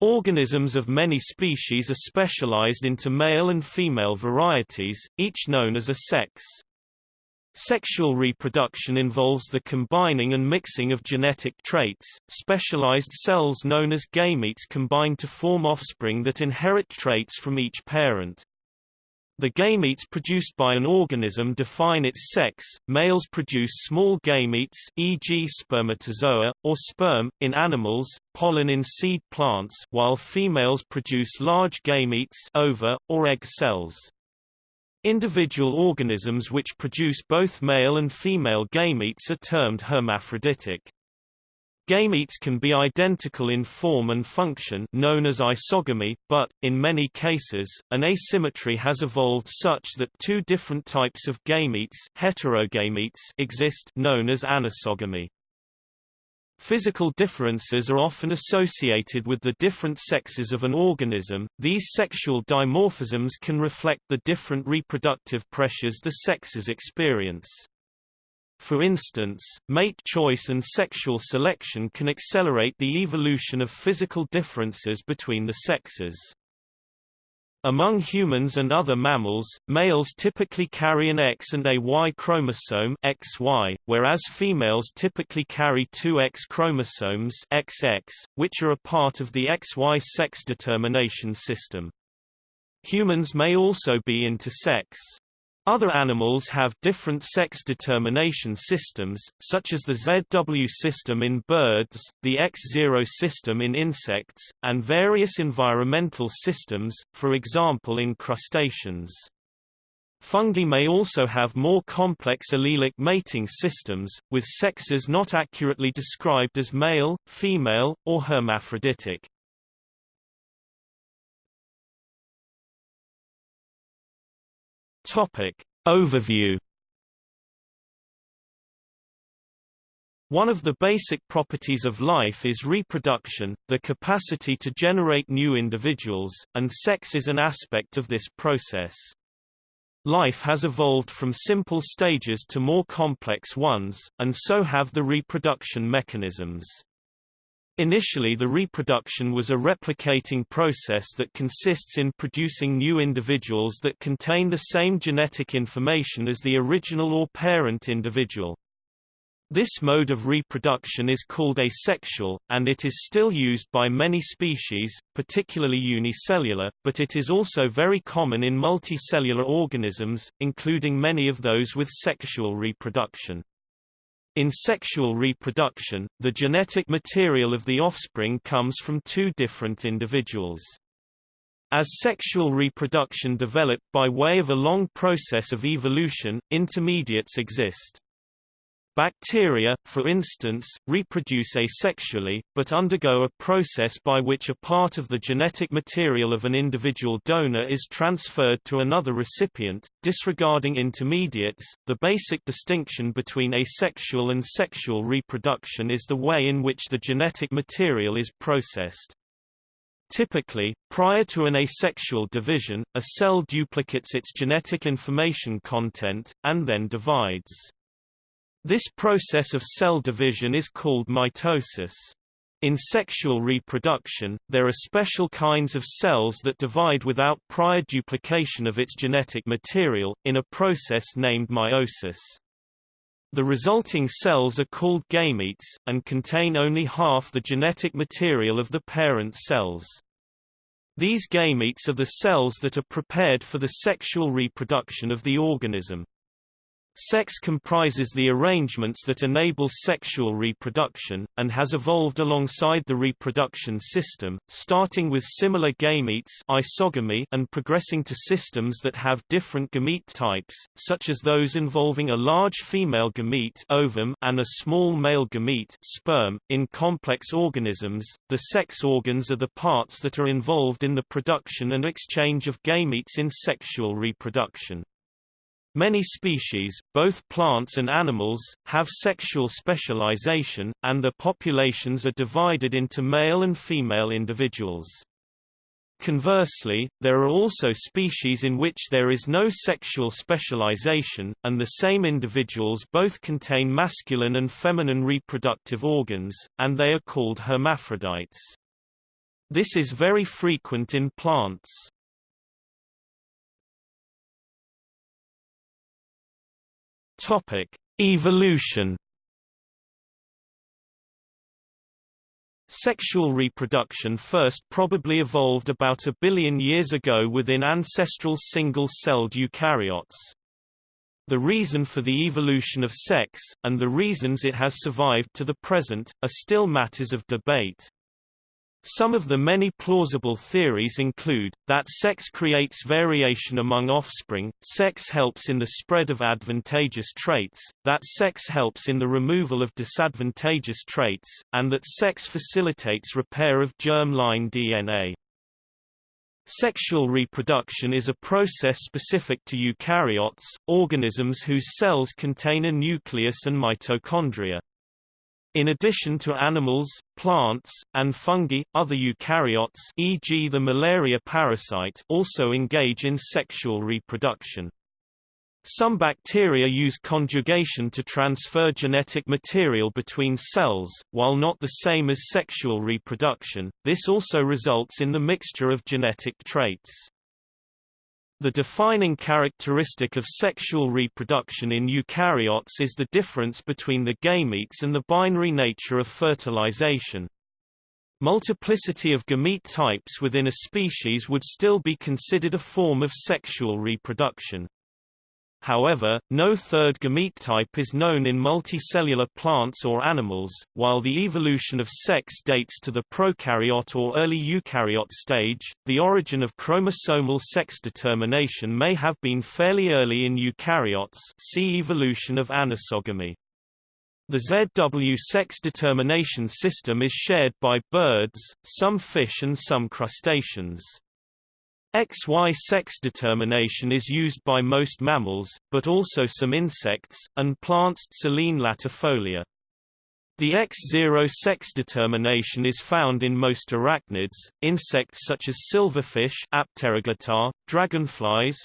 Organisms of many species are specialized into male and female varieties, each known as a sex. Sexual reproduction involves the combining and mixing of genetic traits. Specialized cells known as gametes combine to form offspring that inherit traits from each parent. The gametes produced by an organism define its sex. Males produce small gametes, e.g., spermatozoa or sperm in animals, pollen in seed plants, while females produce large gametes, ova or egg cells. Individual organisms which produce both male and female gametes are termed hermaphroditic. Gametes can be identical in form and function known as isogamy, but, in many cases, an asymmetry has evolved such that two different types of gametes, heterogametes exist known as anisogamy. Physical differences are often associated with the different sexes of an organism. These sexual dimorphisms can reflect the different reproductive pressures the sexes experience. For instance, mate choice and sexual selection can accelerate the evolution of physical differences between the sexes. Among humans and other mammals, males typically carry an X and a Y chromosome XY, whereas females typically carry two X chromosomes XX, which are a part of the XY sex determination system. Humans may also be intersex. Other animals have different sex determination systems, such as the ZW system in birds, the X0 system in insects, and various environmental systems, for example in crustaceans. Fungi may also have more complex allelic mating systems, with sexes not accurately described as male, female, or hermaphroditic. Topic. Overview One of the basic properties of life is reproduction, the capacity to generate new individuals, and sex is an aspect of this process. Life has evolved from simple stages to more complex ones, and so have the reproduction mechanisms. Initially the reproduction was a replicating process that consists in producing new individuals that contain the same genetic information as the original or parent individual. This mode of reproduction is called asexual, and it is still used by many species, particularly unicellular, but it is also very common in multicellular organisms, including many of those with sexual reproduction. In sexual reproduction, the genetic material of the offspring comes from two different individuals. As sexual reproduction developed by way of a long process of evolution, intermediates exist. Bacteria, for instance, reproduce asexually, but undergo a process by which a part of the genetic material of an individual donor is transferred to another recipient, disregarding intermediates. The basic distinction between asexual and sexual reproduction is the way in which the genetic material is processed. Typically, prior to an asexual division, a cell duplicates its genetic information content, and then divides. This process of cell division is called mitosis. In sexual reproduction, there are special kinds of cells that divide without prior duplication of its genetic material, in a process named meiosis. The resulting cells are called gametes, and contain only half the genetic material of the parent cells. These gametes are the cells that are prepared for the sexual reproduction of the organism. Sex comprises the arrangements that enable sexual reproduction, and has evolved alongside the reproduction system, starting with similar gametes isogamy and progressing to systems that have different gamete types, such as those involving a large female gamete ovum and a small male gamete sperm. .In complex organisms, the sex organs are the parts that are involved in the production and exchange of gametes in sexual reproduction. Many species, both plants and animals, have sexual specialization, and their populations are divided into male and female individuals. Conversely, there are also species in which there is no sexual specialization, and the same individuals both contain masculine and feminine reproductive organs, and they are called hermaphrodites. This is very frequent in plants. Topic: Evolution Sexual reproduction first probably evolved about a billion years ago within ancestral single-celled eukaryotes. The reason for the evolution of sex, and the reasons it has survived to the present, are still matters of debate. Some of the many plausible theories include, that sex creates variation among offspring, sex helps in the spread of advantageous traits, that sex helps in the removal of disadvantageous traits, and that sex facilitates repair of germ-line DNA. Sexual reproduction is a process specific to eukaryotes, organisms whose cells contain a nucleus and mitochondria. In addition to animals, plants, and fungi, other eukaryotes e.g. the malaria parasite also engage in sexual reproduction. Some bacteria use conjugation to transfer genetic material between cells, while not the same as sexual reproduction, this also results in the mixture of genetic traits. The defining characteristic of sexual reproduction in eukaryotes is the difference between the gametes and the binary nature of fertilization. Multiplicity of gamete types within a species would still be considered a form of sexual reproduction. However, no third gamete type is known in multicellular plants or animals, while the evolution of sex dates to the prokaryote or early eukaryote stage. The origin of chromosomal sex determination may have been fairly early in eukaryotes. See evolution of anisogamy. The ZW sex determination system is shared by birds, some fish and some crustaceans. XY sex determination is used by most mammals, but also some insects, and plants Silene latifolia. The X0 sex determination is found in most arachnids, insects such as silverfish Apterygota, dragonflies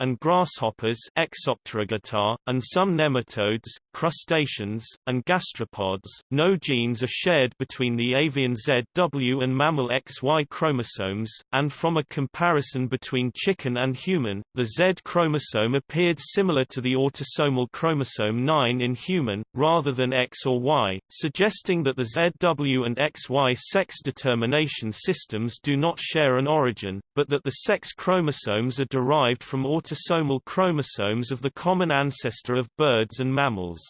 and grasshoppers and some nematodes, crustaceans, and gastropods. No genes are shared between the avian ZW and mammal XY chromosomes, and from a comparison between chicken and human, the Z chromosome appeared similar to the autosomal chromosome 9 in human, rather than X or Y, suggesting that the ZW and XY sex determination systems do not share an origin, but that the sex chromosomes are derived from autosomal chromosomes of the common ancestor of birds and mammals.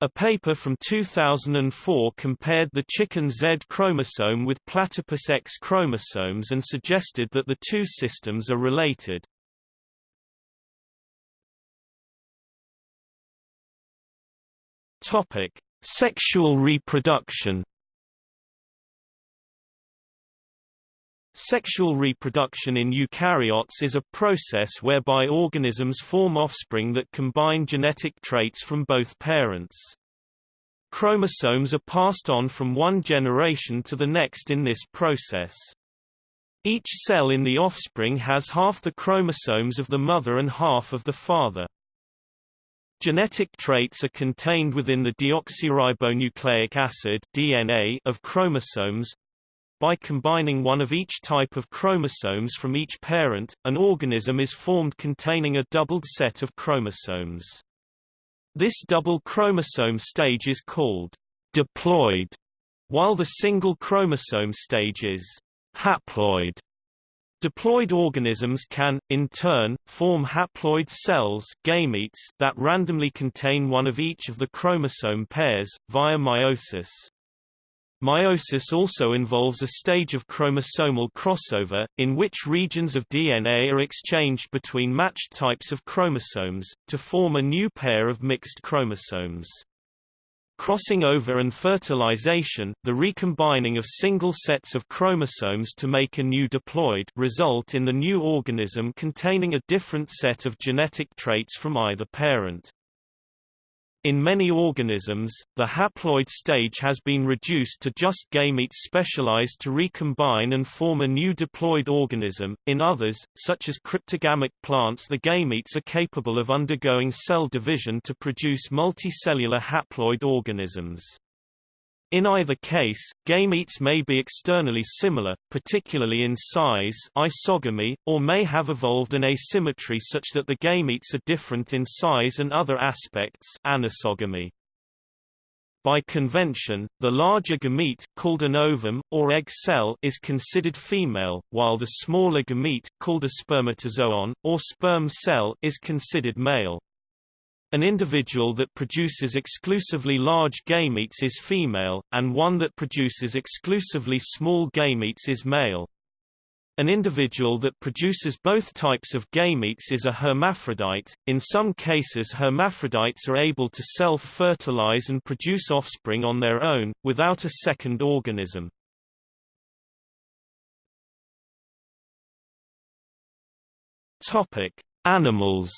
A paper from 2004 compared the chicken Z chromosome with platypus X chromosomes and suggested that the two systems are related. Topic: Sexual reproduction. Sexual reproduction in eukaryotes is a process whereby organisms form offspring that combine genetic traits from both parents. Chromosomes are passed on from one generation to the next in this process. Each cell in the offspring has half the chromosomes of the mother and half of the father. Genetic traits are contained within the deoxyribonucleic acid DNA of chromosomes. By combining one of each type of chromosomes from each parent, an organism is formed containing a doubled set of chromosomes. This double chromosome stage is called diploid, while the single chromosome stage is haploid. Diploid organisms can, in turn, form haploid cells gametes that randomly contain one of each of the chromosome pairs, via meiosis. Meiosis also involves a stage of chromosomal crossover, in which regions of DNA are exchanged between matched types of chromosomes, to form a new pair of mixed chromosomes. Crossing over and fertilization, the recombining of single sets of chromosomes to make a new diploid result in the new organism containing a different set of genetic traits from either parent. In many organisms, the haploid stage has been reduced to just gametes specialized to recombine and form a new diploid organism. In others, such as cryptogamic plants, the gametes are capable of undergoing cell division to produce multicellular haploid organisms. In either case, gametes may be externally similar, particularly in size isogamy, or may have evolved an asymmetry such that the gametes are different in size and other aspects anisogamy. By convention, the larger gamete called an ovum, or egg cell is considered female, while the smaller gamete called a spermatozoon, or sperm cell is considered male. An individual that produces exclusively large gametes is female, and one that produces exclusively small gametes is male. An individual that produces both types of gametes is a hermaphrodite. In some cases, hermaphrodites are able to self-fertilize and produce offspring on their own, without a second organism. Animals.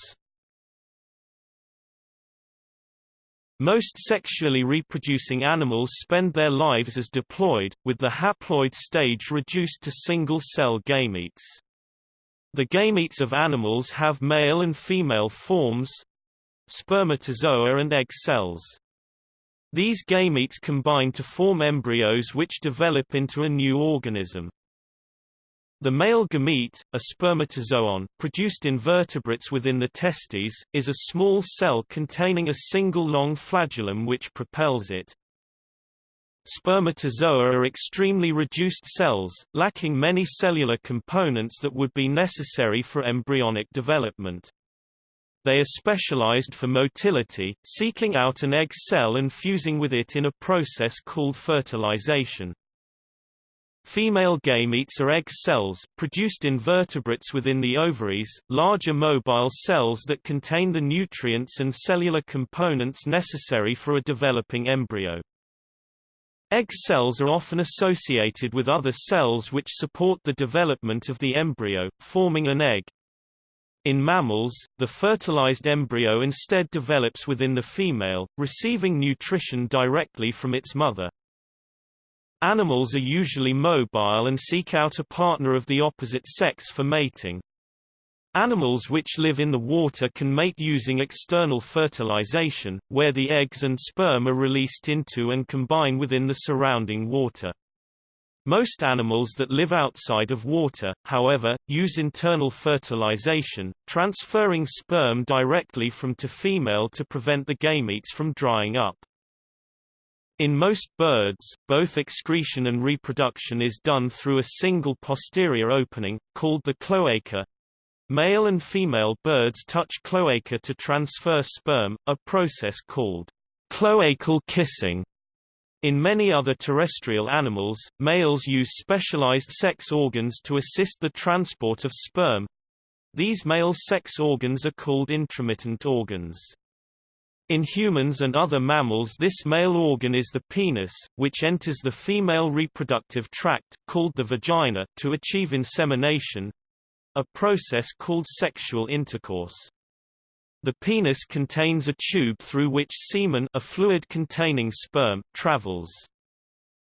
Most sexually reproducing animals spend their lives as diploid, with the haploid stage reduced to single-cell gametes. The gametes of animals have male and female forms spermatozoa and egg cells. These gametes combine to form embryos which develop into a new organism. The male gamete, a spermatozoon, produced in vertebrates within the testes, is a small cell containing a single long flagellum which propels it. Spermatozoa are extremely reduced cells, lacking many cellular components that would be necessary for embryonic development. They are specialized for motility, seeking out an egg cell and fusing with it in a process called fertilization. Female gametes are egg cells, produced in vertebrates within the ovaries, larger mobile cells that contain the nutrients and cellular components necessary for a developing embryo. Egg cells are often associated with other cells which support the development of the embryo, forming an egg. In mammals, the fertilized embryo instead develops within the female, receiving nutrition directly from its mother. Animals are usually mobile and seek out a partner of the opposite sex for mating. Animals which live in the water can mate using external fertilization, where the eggs and sperm are released into and combine within the surrounding water. Most animals that live outside of water, however, use internal fertilization, transferring sperm directly from to female to prevent the gametes from drying up. In most birds, both excretion and reproduction is done through a single posterior opening, called the cloaca. Male and female birds touch cloaca to transfer sperm, a process called cloacal kissing. In many other terrestrial animals, males use specialized sex organs to assist the transport of sperm. These male sex organs are called intromittent organs. In humans and other mammals this male organ is the penis, which enters the female reproductive tract, called the vagina, to achieve insemination—a process called sexual intercourse. The penis contains a tube through which semen a fluid containing sperm travels.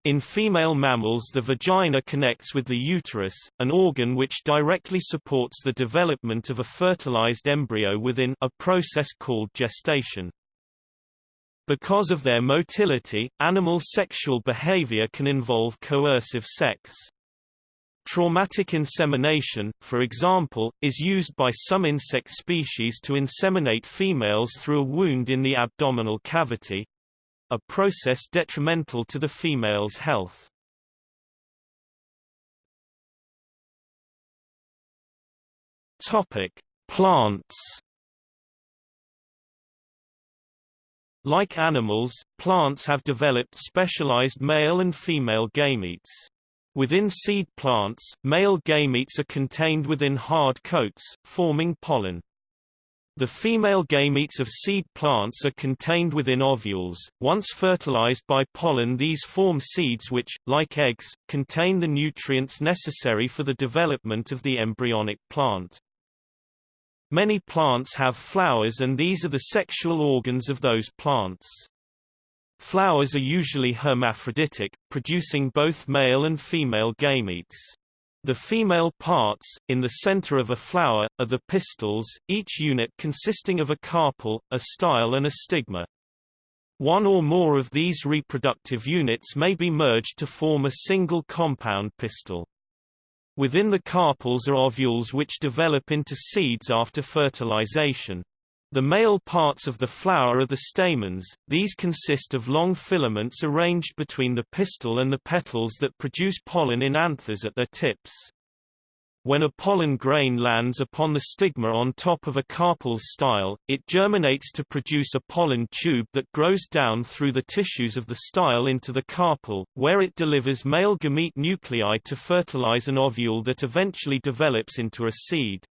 In female mammals the vagina connects with the uterus, an organ which directly supports the development of a fertilized embryo within a process called gestation. Because of their motility, animal sexual behavior can involve coercive sex. Traumatic insemination, for example, is used by some insect species to inseminate females through a wound in the abdominal cavity a process detrimental to the female's health. Topic: Plants Like animals, plants have developed specialized male and female gametes. Within seed plants, male gametes are contained within hard coats, forming pollen. The female gametes of seed plants are contained within ovules. Once fertilized by pollen these form seeds which, like eggs, contain the nutrients necessary for the development of the embryonic plant. Many plants have flowers and these are the sexual organs of those plants. Flowers are usually hermaphroditic, producing both male and female gametes. The female parts, in the center of a flower, are the pistils, each unit consisting of a carpel, a style and a stigma. One or more of these reproductive units may be merged to form a single compound pistil. Within the carpels are ovules which develop into seeds after fertilization. The male parts of the flower are the stamens, these consist of long filaments arranged between the pistil and the petals that produce pollen in anthers at their tips. When a pollen grain lands upon the stigma on top of a carpel style, it germinates to produce a pollen tube that grows down through the tissues of the style into the carpel, where it delivers male gamete nuclei to fertilize an ovule that eventually develops into a seed.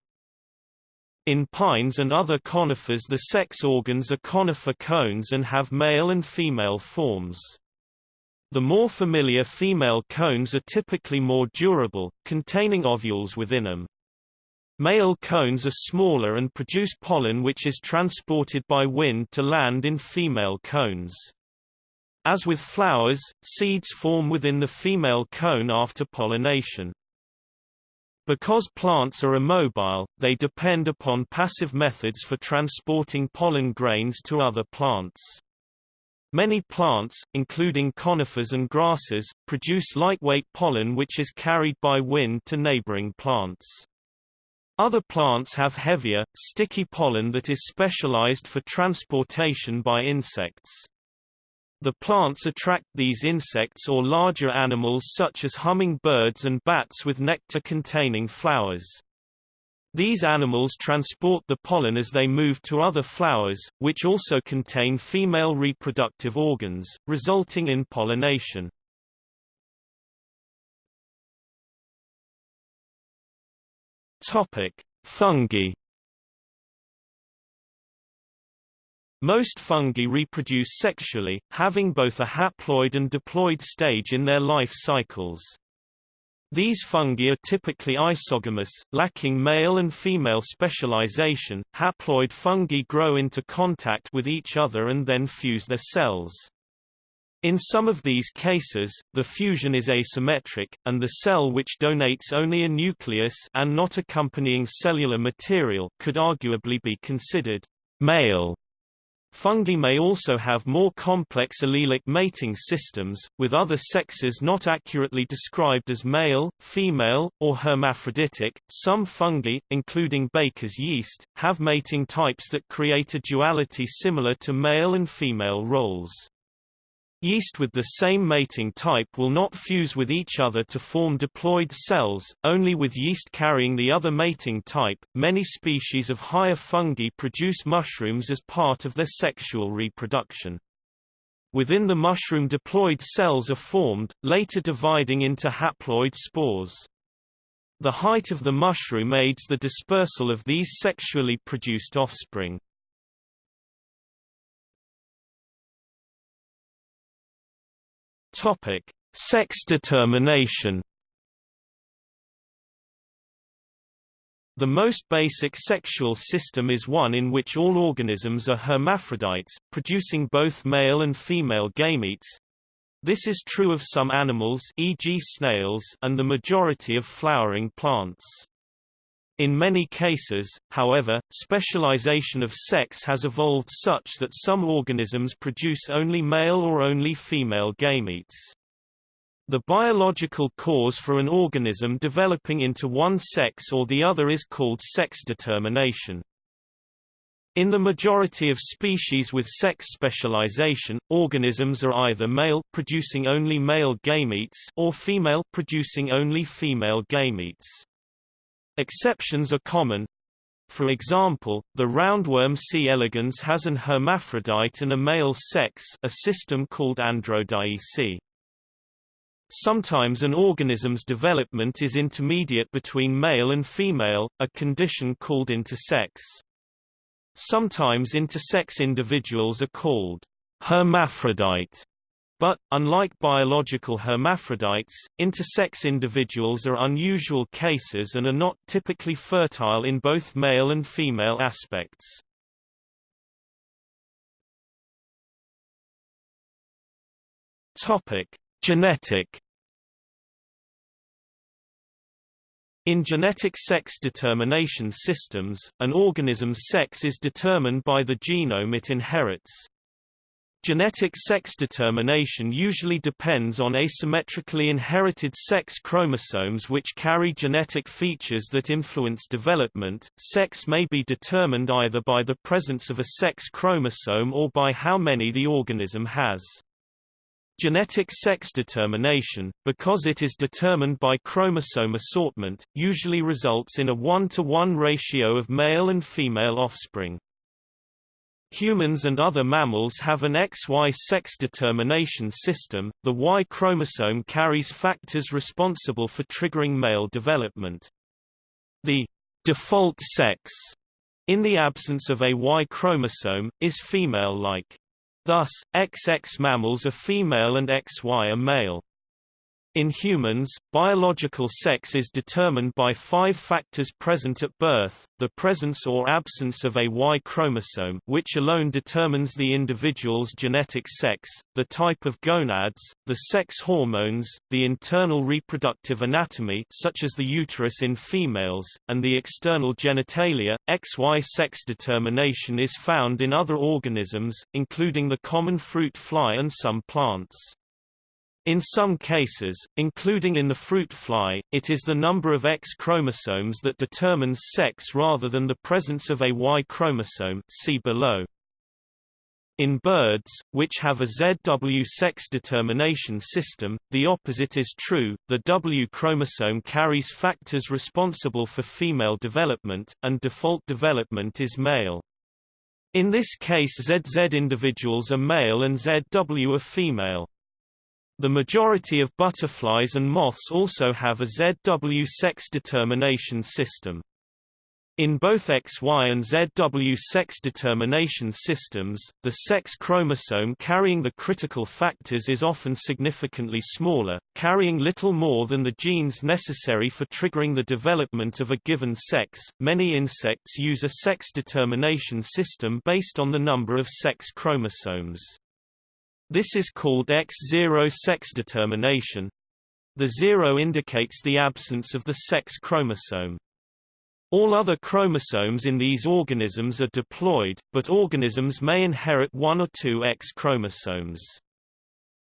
In pines and other conifers the sex organs are conifer cones and have male and female forms. The more familiar female cones are typically more durable, containing ovules within them. Male cones are smaller and produce pollen which is transported by wind to land in female cones. As with flowers, seeds form within the female cone after pollination. Because plants are immobile, they depend upon passive methods for transporting pollen grains to other plants. Many plants, including conifers and grasses, produce lightweight pollen which is carried by wind to neighboring plants. Other plants have heavier, sticky pollen that is specialized for transportation by insects. The plants attract these insects or larger animals such as hummingbirds and bats with nectar-containing flowers. These animals transport the pollen as they move to other flowers, which also contain female reproductive organs, resulting in pollination. Topic: Fungi. Most fungi reproduce sexually, having both a haploid and diploid stage in their life cycles. These fungi are typically isogamous, lacking male and female specialization. Haploid fungi grow into contact with each other and then fuse their cells. In some of these cases, the fusion is asymmetric, and the cell which donates only a nucleus and not accompanying cellular material could arguably be considered male. Fungi may also have more complex allelic mating systems, with other sexes not accurately described as male, female, or hermaphroditic. Some fungi, including baker's yeast, have mating types that create a duality similar to male and female roles. Yeast with the same mating type will not fuse with each other to form diploid cells, only with yeast carrying the other mating type. Many species of higher fungi produce mushrooms as part of their sexual reproduction. Within the mushroom diploid cells are formed, later dividing into haploid spores. The height of the mushroom aids the dispersal of these sexually produced offspring. Topic: Sex determination. The most basic sexual system is one in which all organisms are hermaphrodites, producing both male and female gametes. This is true of some animals e.g. snails and the majority of flowering plants. In many cases, however, specialization of sex has evolved such that some organisms produce only male or only female gametes. The biological cause for an organism developing into one sex or the other is called sex determination. In the majority of species with sex specialization, organisms are either male producing only male gametes or female producing only female gametes. Exceptions are common. For example, the roundworm C. elegans has an hermaphrodite and a male sex a system called androdioecy. Sometimes an organism's development is intermediate between male and female, a condition called intersex. Sometimes intersex individuals are called hermaphrodite but, unlike biological hermaphrodites, intersex individuals are unusual cases and are not typically fertile in both male and female aspects. Topic: Genetic In genetic sex determination systems, an organism's sex is determined by the genome it inherits. Genetic sex determination usually depends on asymmetrically inherited sex chromosomes which carry genetic features that influence development. Sex may be determined either by the presence of a sex chromosome or by how many the organism has. Genetic sex determination, because it is determined by chromosome assortment, usually results in a 1 to 1 ratio of male and female offspring. Humans and other mammals have an XY sex determination system. The Y chromosome carries factors responsible for triggering male development. The default sex, in the absence of a Y chromosome, is female-like. Thus, XX mammals are female and XY are male. In humans, biological sex is determined by five factors present at birth, the presence or absence of a Y chromosome which alone determines the individual's genetic sex, the type of gonads, the sex hormones, the internal reproductive anatomy such as the uterus in females, and the external genitalia. XY sex determination is found in other organisms, including the common fruit fly and some plants. In some cases, including in the fruit fly, it is the number of X chromosomes that determines sex rather than the presence of a Y chromosome see below. In birds, which have a ZW sex determination system, the opposite is true, the W chromosome carries factors responsible for female development, and default development is male. In this case ZZ individuals are male and ZW are female. The majority of butterflies and moths also have a ZW sex determination system. In both XY and ZW sex determination systems, the sex chromosome carrying the critical factors is often significantly smaller, carrying little more than the genes necessary for triggering the development of a given sex. Many insects use a sex determination system based on the number of sex chromosomes. This is called X0 sex determination. The zero indicates the absence of the sex chromosome. All other chromosomes in these organisms are diploid, but organisms may inherit one or two X chromosomes.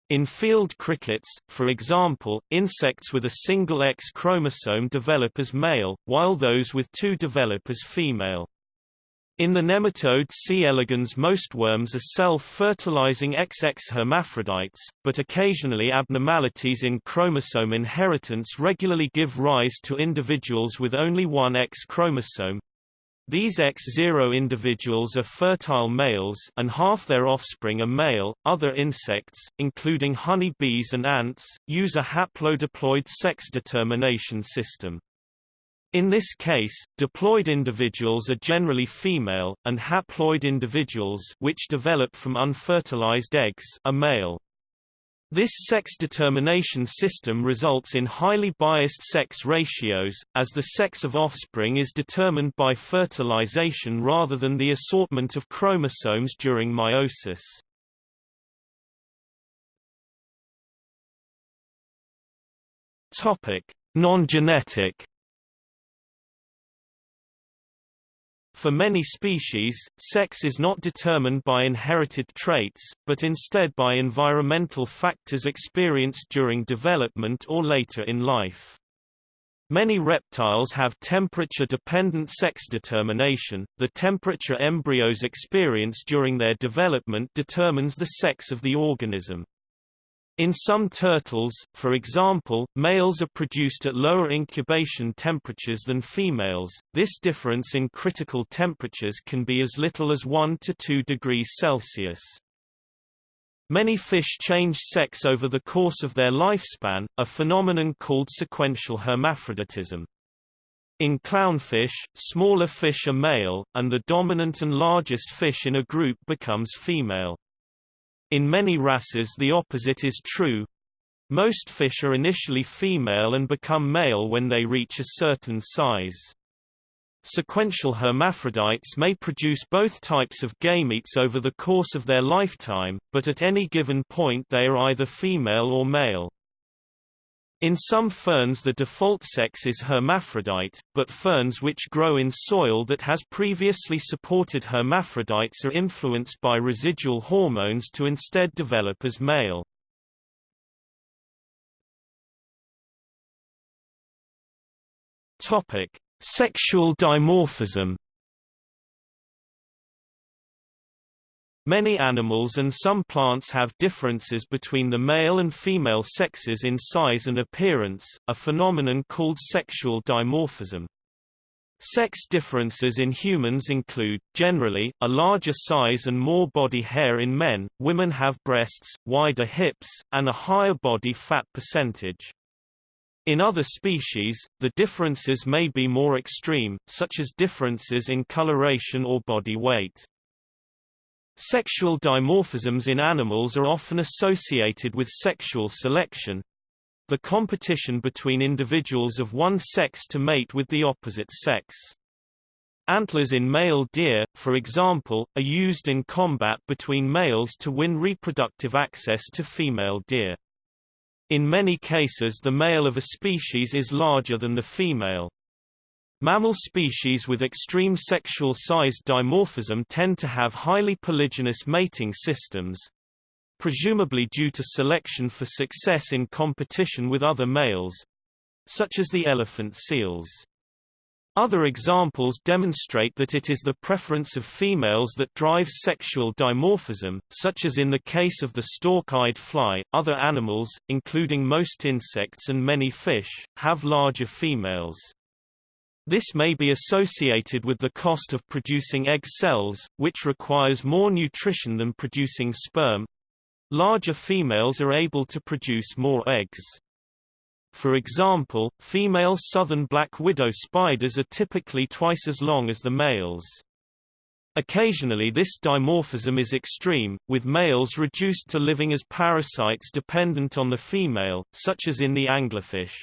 In field crickets, for example, insects with a single X chromosome develop as male, while those with two develop as female. In the nematode C. elegans most worms are self-fertilizing XX hermaphrodites, but occasionally abnormalities in chromosome inheritance regularly give rise to individuals with only one X chromosome. These X0 individuals are fertile males and half their offspring are male. Other insects, including honey bees and ants, use a haplodiploid sex determination system. In this case, diploid individuals are generally female, and haploid individuals which develop from unfertilized eggs are male. This sex determination system results in highly biased sex ratios, as the sex of offspring is determined by fertilization rather than the assortment of chromosomes during meiosis. Non-genetic For many species, sex is not determined by inherited traits, but instead by environmental factors experienced during development or later in life. Many reptiles have temperature-dependent sex determination. The temperature embryos experience during their development determines the sex of the organism. In some turtles, for example, males are produced at lower incubation temperatures than females. This difference in critical temperatures can be as little as 1 to 2 degrees Celsius. Many fish change sex over the course of their lifespan, a phenomenon called sequential hermaphroditism. In clownfish, smaller fish are male, and the dominant and largest fish in a group becomes female. In many wrasses the opposite is true. Most fish are initially female and become male when they reach a certain size. Sequential hermaphrodites may produce both types of gametes over the course of their lifetime, but at any given point they are either female or male. In some ferns the default sex is hermaphrodite, but ferns which grow in soil that has previously supported hermaphrodites are influenced by residual hormones to instead develop as male. Topic: Sexual dimorphism Many animals and some plants have differences between the male and female sexes in size and appearance, a phenomenon called sexual dimorphism. Sex differences in humans include, generally, a larger size and more body hair in men, women have breasts, wider hips, and a higher body fat percentage. In other species, the differences may be more extreme, such as differences in coloration or body weight. Sexual dimorphisms in animals are often associated with sexual selection the competition between individuals of one sex to mate with the opposite sex. Antlers in male deer, for example, are used in combat between males to win reproductive access to female deer. In many cases the male of a species is larger than the female. Mammal species with extreme sexual size dimorphism tend to have highly polygynous mating systems, presumably due to selection for success in competition with other males, such as the elephant seals. Other examples demonstrate that it is the preference of females that drives sexual dimorphism, such as in the case of the stalk-eyed fly. Other animals, including most insects and many fish, have larger females. This may be associated with the cost of producing egg cells, which requires more nutrition than producing sperm. Larger females are able to produce more eggs. For example, female southern black widow spiders are typically twice as long as the males. Occasionally this dimorphism is extreme, with males reduced to living as parasites dependent on the female, such as in the anglerfish.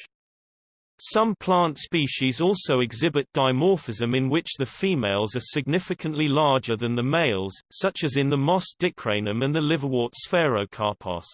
Some plant species also exhibit dimorphism in which the females are significantly larger than the males, such as in the moss dicranum and the liverwort sphaerocarpos.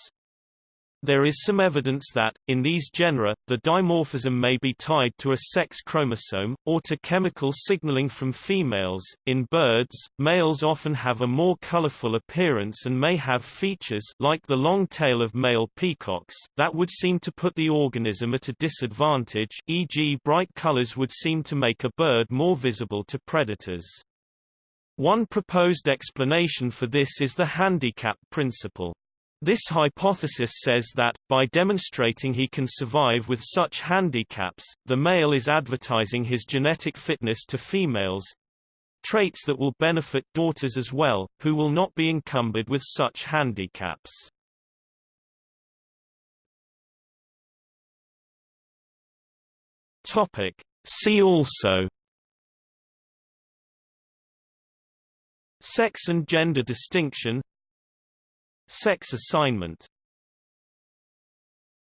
There is some evidence that, in these genera, the dimorphism may be tied to a sex chromosome, or to chemical signaling from females. In birds, males often have a more colorful appearance and may have features like the long tail of male peacocks that would seem to put the organism at a disadvantage e.g. bright colors would seem to make a bird more visible to predators. One proposed explanation for this is the handicap principle. This hypothesis says that, by demonstrating he can survive with such handicaps, the male is advertising his genetic fitness to females traits that will benefit daughters as well, who will not be encumbered with such handicaps. Topic. See also Sex and gender distinction Sex assignment